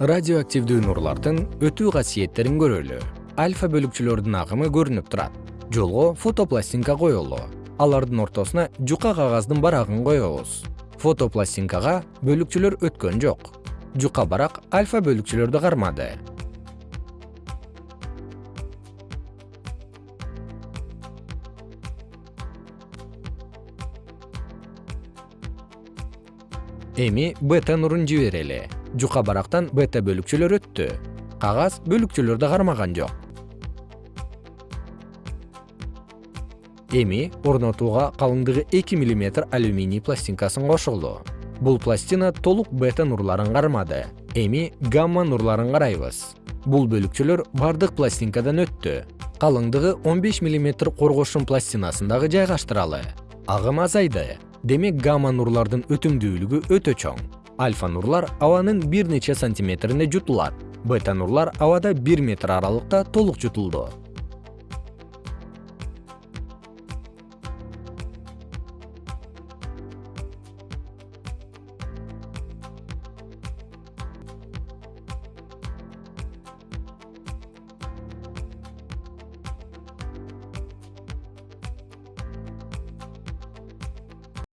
радиоактивдүү нурлардын өтүү касиеттерин көрөлү. Альфа бөлүкчөлөрдүн агымы көрүнүп турат. Жолго фотопластинка коелу алардын ортосуна жука кагаздын барагын коебуз. Фотопластинкага бөлүкчөлөр өткөн жок. Жука барак альфа бөлүкчөлөрдү кармады. Эми бета нурун жиберели жука барактан бета бөлүкчөлөр өттү. Кагаз бөлүкчөлөрдү кармаган жок. Эми орнотууга калыңдыгы эки миллиметр алюминий пластинкасын кошолу бул пластина толук бета нурларын кармады. Эми гамма нурларын карайбыз. Бул бөлүкчөлөр бардык пластинкадан өттү. Калыңдыгы он беш миллиметр коргошун пластинасын дагы жайгаштыралы. Агым азайды. Демек гамма нурлардын өтүмдүүлүгү өтө чоң альфа нурлар абанын бир нече сантиметрине жутулат. Бета нурлар абада бир метр аралыкта толук жутулду